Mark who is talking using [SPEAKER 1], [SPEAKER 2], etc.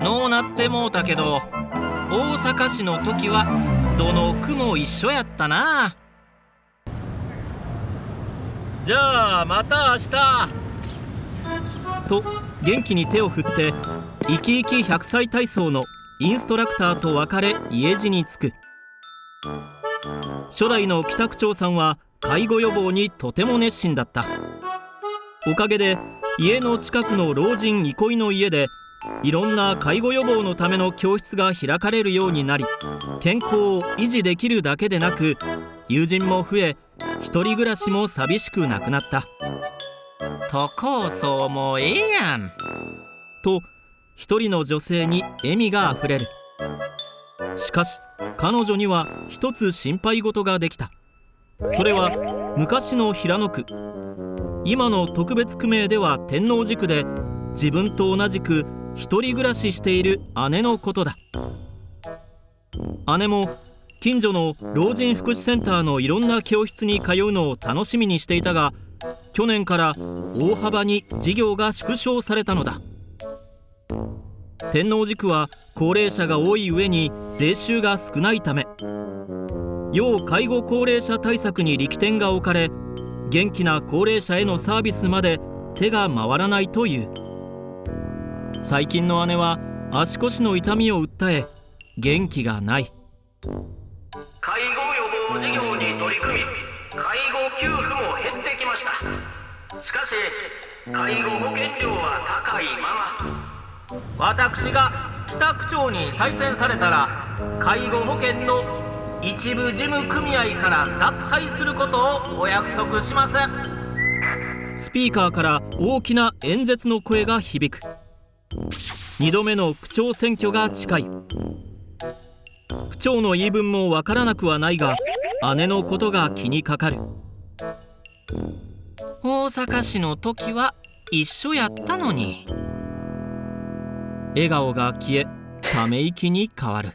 [SPEAKER 1] のうなってもうたけど大阪市の時はどの区も一緒やったな。じゃあまた明日。と元気に手を振って生き生き100歳体操のインストラクターと別れ家路に着く。初代の北区長さんは介護予防にとても熱心だった。おかげで家の近くの老人憩いの家でいろんな介護予防のための教室が開かれるようになり健康を維持できるだけでなく友人も増え一人暮らしも寂しくなくなった。都構想もええやん。と一人の女性に笑みがあふれる。しかし彼女には一つ心配事ができた。それは昔の平野区今の特別区名では天王寺区で自分と同じく一人暮らししている姉のことだ。姉も近所の老人福祉センターのいろんな教室に通うのを楽しみにしていたが去年から大幅に事業が縮小されたのだ。天王寺区は高齢者が多い上に税収が少ないため要介護高齢者対策に力点が置かれ元気な高齢者へのサービスまで手が回らないという。最近の姉は足腰の痛みを訴え元気がない。
[SPEAKER 2] 介護予防事業に取り組み介護給付も減ってきました。しかし介護保険料は高いまま。
[SPEAKER 1] 私が北区長に再選されたら介護保険の一部事務組合から脱退することをお約束します。スピーカーから大きな演説の声が響く。2度目の区長選挙が近い。区長の言い分もわからなくはないが姉のことが気にかかる。大阪市の時は一緒やったのに。笑顔が消えため息に変わる。